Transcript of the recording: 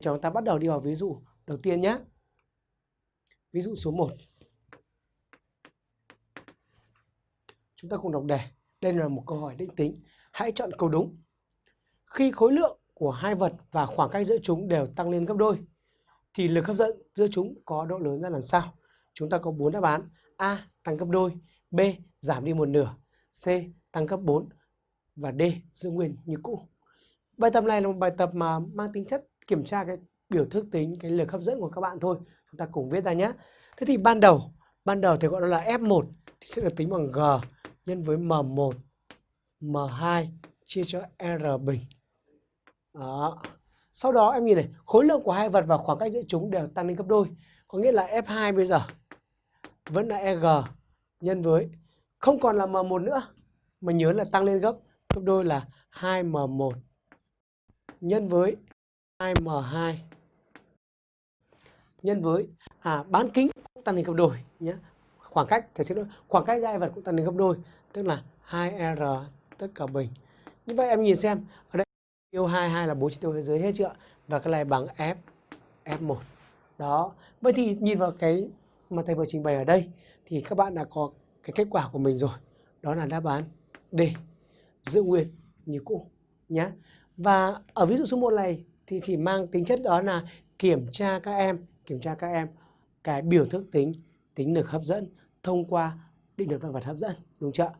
Chúng ta bắt đầu đi vào ví dụ đầu tiên nhé. Ví dụ số 1. Chúng ta cùng đọc đề. Đây là một câu hỏi định tính. Hãy chọn câu đúng. Khi khối lượng của hai vật và khoảng cách giữa chúng đều tăng lên gấp đôi, thì lực hấp dẫn giữa chúng có độ lớn ra làm sao? Chúng ta có bốn đáp án. A. Tăng gấp đôi. B. Giảm đi một nửa. C. Tăng gấp 4. Và D. Giữ nguyên như cũ. Bài tập này là một bài tập mà mang tính chất kiểm tra cái biểu thức tính cái lực hấp dẫn của các bạn thôi. Chúng ta cùng viết ra nhé. Thế thì ban đầu, ban đầu thì gọi là F1 thì sẽ được tính bằng G nhân với M1 M2 chia cho R bình. Đó. Sau đó em nhìn này, khối lượng của hai vật và khoảng cách giữa chúng đều tăng lên gấp đôi. Có nghĩa là F2 bây giờ vẫn là EG nhân với không còn là M1 nữa mà nhớ là tăng lên gấp gấp đôi là 2M1 nhân với 2M2 nhân với à, bán kính cũng tăng lên gấp đôi nhé. Khoảng cách thể xin lỗi, khoảng cách hai vật cũng tăng lên gấp đôi, tức là 2R tất cả bình. Như vậy em nhìn xem, ở đây tiêu 22 là bố trí tiêu thế giới hết chưa? Và cái này bằng F F1. Đó. Vậy thì nhìn vào cái mà thầy vừa trình bày ở đây thì các bạn đã có cái kết quả của mình rồi. Đó là đáp án D. Giữ nguyên như cũ nhé. Và ở ví dụ số 1 này thì chỉ mang tính chất đó là kiểm tra các em, kiểm tra các em cái biểu thức tính tính lực hấp dẫn thông qua định luật vạn vật hấp dẫn đúng chưa?